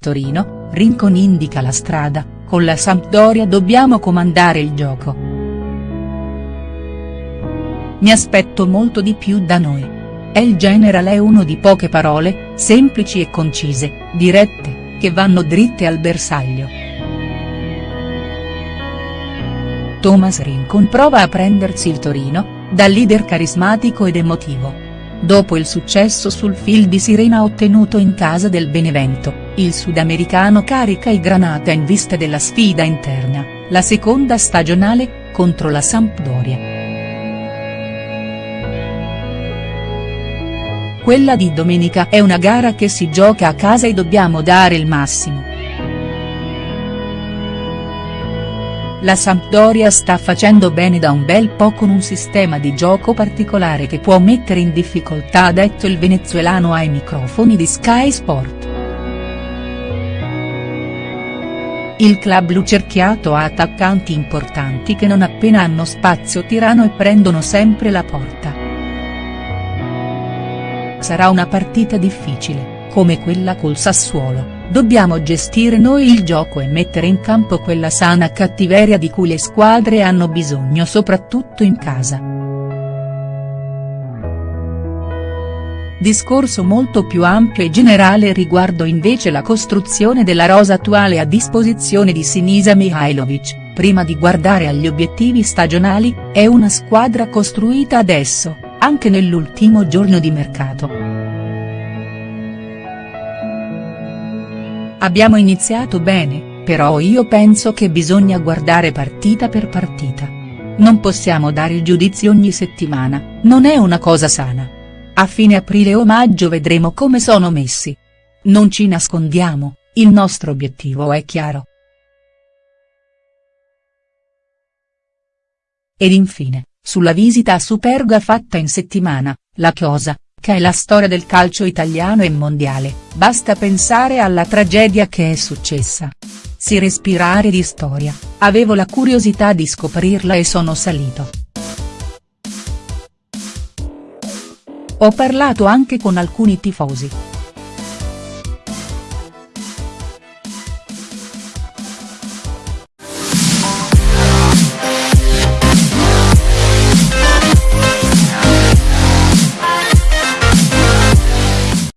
Torino, Rincon indica la strada, con la Sampdoria dobbiamo comandare il gioco. Mi aspetto molto di più da noi. El General è uno di poche parole, semplici e concise, dirette, che vanno dritte al bersaglio. Thomas Rincon prova a prendersi il Torino, da leader carismatico ed emotivo. Dopo il successo sul fil di sirena ottenuto in casa del Benevento, il sudamericano carica i Granata in vista della sfida interna, la seconda stagionale, contro la Sampdoria. Quella di domenica è una gara che si gioca a casa e dobbiamo dare il massimo. La Sampdoria sta facendo bene da un bel po' con un sistema di gioco particolare che può mettere in difficoltà ha detto il venezuelano ai microfoni di Sky Sport. Il club lucerchiato ha attaccanti importanti che non appena hanno spazio tirano e prendono sempre la porta. Sarà una partita difficile, come quella col Sassuolo Dobbiamo gestire noi il gioco e mettere in campo quella sana cattiveria di cui le squadre hanno bisogno soprattutto in casa. Discorso molto più ampio e generale riguardo invece la costruzione della rosa attuale a disposizione di Sinisa Mihailovic, prima di guardare agli obiettivi stagionali, è una squadra costruita adesso, anche nell'ultimo giorno di mercato. Abbiamo iniziato bene, però io penso che bisogna guardare partita per partita. Non possiamo dare il giudizio ogni settimana, non è una cosa sana. A fine aprile o maggio vedremo come sono messi. Non ci nascondiamo, il nostro obiettivo è chiaro. Ed infine, sulla visita a Superga fatta in settimana, la Chiosa, che è la storia del calcio italiano e mondiale, basta pensare alla tragedia che è successa. Si respirare di storia, avevo la curiosità di scoprirla e sono salito. Ho parlato anche con alcuni tifosi.